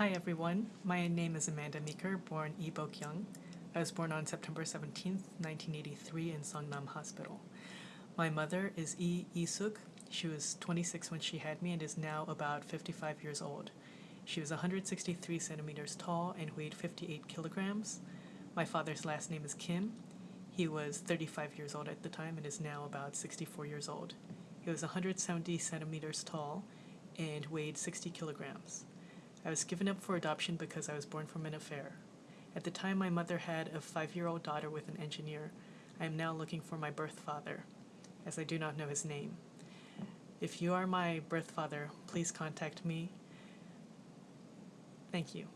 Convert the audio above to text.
Hi everyone, my name is Amanda Meeker, born Lee Bok-young. I was born on September 17, 1983 in Songnam Hospital. My mother is Lee Isuk. She was 26 when she had me and is now about 55 years old. She was 163 centimeters tall and weighed 58 kilograms. My father's last name is Kim. He was 35 years old at the time and is now about 64 years old. He was 170 centimeters tall and weighed 60 kilograms. I was given up for adoption because I was born from an affair. At the time, my mother had a five year old daughter with an engineer. I am now looking for my birth father, as I do not know his name. If you are my birth father, please contact me. Thank you.